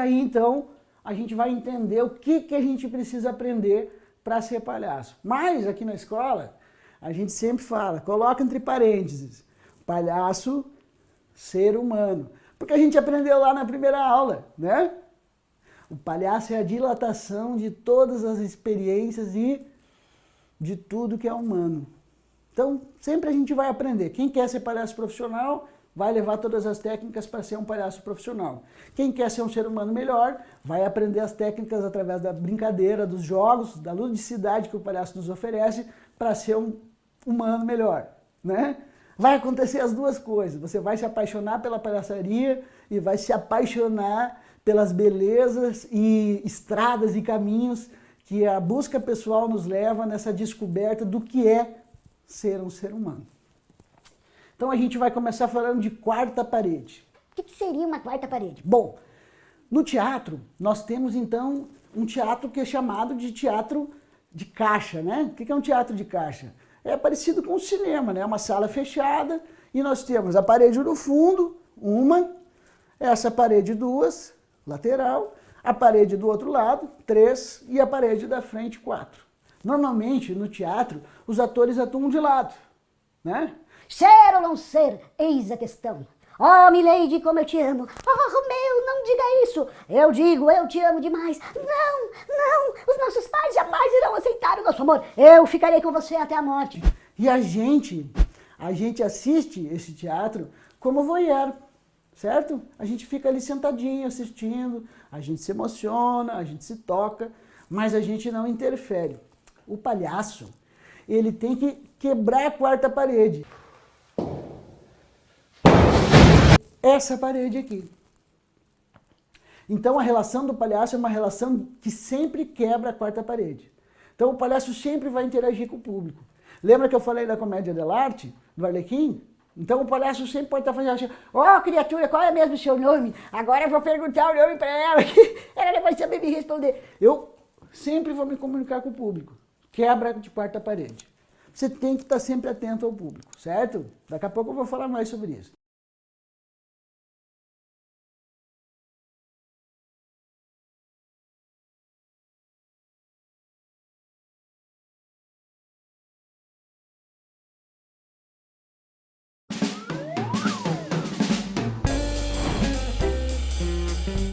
aí então a gente vai entender o que, que a gente precisa aprender para ser palhaço. Mas aqui na escola, a gente sempre fala, coloca entre parênteses, palhaço, ser humano. Porque a gente aprendeu lá na primeira aula, né? O palhaço é a dilatação de todas as experiências e de tudo que é humano. Então, sempre a gente vai aprender. Quem quer ser palhaço profissional, vai levar todas as técnicas para ser um palhaço profissional. Quem quer ser um ser humano melhor, vai aprender as técnicas através da brincadeira, dos jogos, da ludicidade que o palhaço nos oferece para ser um humano melhor, né? Vai acontecer as duas coisas, você vai se apaixonar pela palhaçaria e vai se apaixonar pelas belezas e estradas e caminhos que a busca pessoal nos leva nessa descoberta do que é ser um ser humano. Então a gente vai começar falando de quarta parede. O que, seria uma quarta parede? Bom, no teatro nós temos então um teatro que é chamado de teatro de caixa, né? O que é um teatro de caixa? É parecido com o cinema, né? Uma sala fechada e nós temos a parede no fundo, uma, essa parede duas, lateral, a parede do outro lado, três, e a parede da frente, quatro. Normalmente, no teatro, os atores atuam de lado, né? Ser ou não ser, eis a questão. Oh, Milady, como eu te amo. Oh, Romeu, não diga isso. Eu digo, eu te amo demais. Não, não, os nossos pais jamais irão aceitar o nosso amor. Eu ficarei com você até a morte. E a gente, a gente assiste esse teatro como voyeur, certo? A gente fica ali sentadinho assistindo, a gente se emociona, a gente se toca, mas a gente não interfere. O palhaço, ele tem que quebrar a quarta parede. Essa parede aqui. Então a relação do palhaço é uma relação que sempre quebra a quarta parede. Então o palhaço sempre vai interagir com o público. Lembra que eu falei da comédia dell'arte, do Arlequim? Então o palhaço sempre pode estar fazendo assim, ó oh, criatura, qual é mesmo o seu nome? Agora eu vou perguntar o nome para ela, ela vai saber me responder. Eu sempre vou me comunicar com o público. Quebra de quarta parede. Você tem que estar sempre atento ao público, certo? Daqui a pouco eu vou falar mais sobre isso.